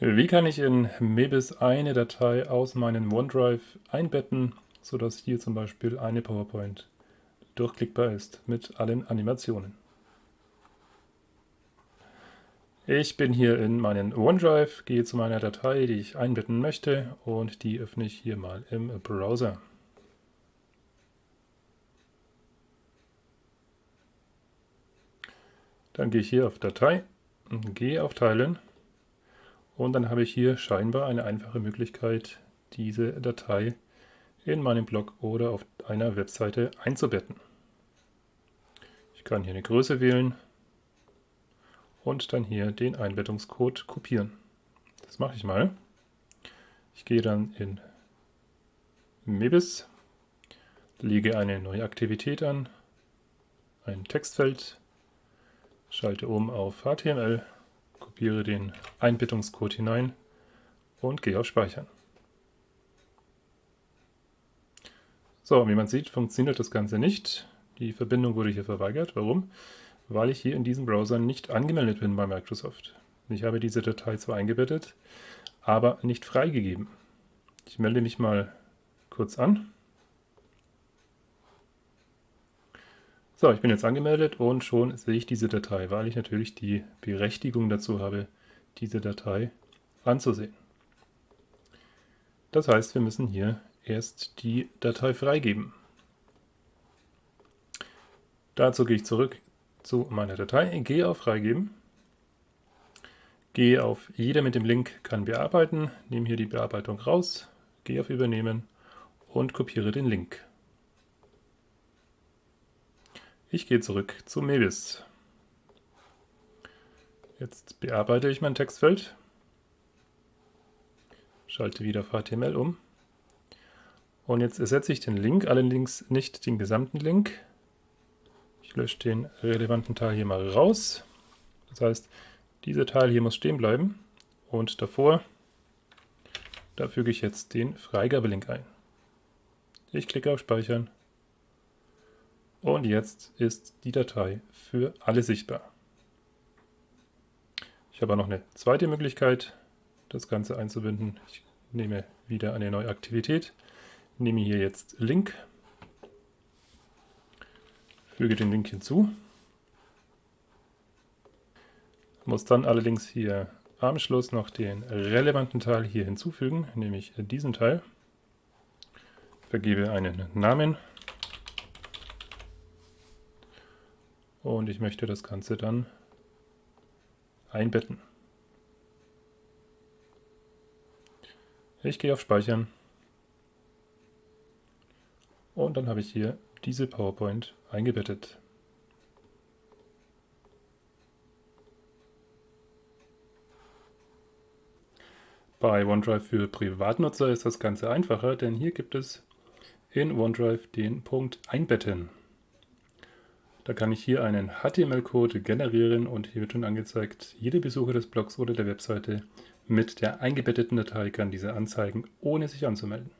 Wie kann ich in Mebis eine Datei aus meinem OneDrive einbetten, sodass hier zum Beispiel eine PowerPoint durchklickbar ist mit allen Animationen? Ich bin hier in meinen OneDrive, gehe zu meiner Datei, die ich einbetten möchte und die öffne ich hier mal im Browser. Dann gehe ich hier auf Datei, gehe auf Teilen und dann habe ich hier scheinbar eine einfache Möglichkeit, diese Datei in meinem Blog oder auf einer Webseite einzubetten. Ich kann hier eine Größe wählen und dann hier den Einbettungscode kopieren. Das mache ich mal. Ich gehe dann in Mebis, lege eine neue Aktivität an, ein Textfeld, schalte um auf HTML kopiere den Einbettungscode hinein und gehe auf Speichern. So, wie man sieht, funktioniert das Ganze nicht. Die Verbindung wurde hier verweigert. Warum? Weil ich hier in diesem Browser nicht angemeldet bin bei Microsoft. Ich habe diese Datei zwar eingebettet, aber nicht freigegeben. Ich melde mich mal kurz an. So, ich bin jetzt angemeldet und schon sehe ich diese Datei, weil ich natürlich die Berechtigung dazu habe, diese Datei anzusehen. Das heißt, wir müssen hier erst die Datei freigeben. Dazu gehe ich zurück zu meiner Datei, gehe auf Freigeben, gehe auf Jeder mit dem Link kann bearbeiten, nehme hier die Bearbeitung raus, gehe auf Übernehmen und kopiere den Link. Ich gehe zurück zu Mebis. Jetzt bearbeite ich mein Textfeld, schalte wieder auf HTML um und jetzt ersetze ich den Link, allerdings nicht den gesamten Link. Ich lösche den relevanten Teil hier mal raus. Das heißt, dieser Teil hier muss stehen bleiben und davor, da füge ich jetzt den Freigabelink ein. Ich klicke auf Speichern und jetzt ist die Datei für alle sichtbar. Ich habe noch eine zweite Möglichkeit, das Ganze einzubinden. Ich nehme wieder eine neue Aktivität, nehme hier jetzt Link, füge den Link hinzu, muss dann allerdings hier am Schluss noch den relevanten Teil hier hinzufügen, nämlich diesen Teil, vergebe einen Namen und ich möchte das Ganze dann einbetten. Ich gehe auf Speichern und dann habe ich hier diese PowerPoint eingebettet. Bei OneDrive für Privatnutzer ist das Ganze einfacher, denn hier gibt es in OneDrive den Punkt Einbetten. Da kann ich hier einen HTML-Code generieren und hier wird schon angezeigt, jeder Besucher des Blogs oder der Webseite mit der eingebetteten Datei kann diese anzeigen, ohne sich anzumelden.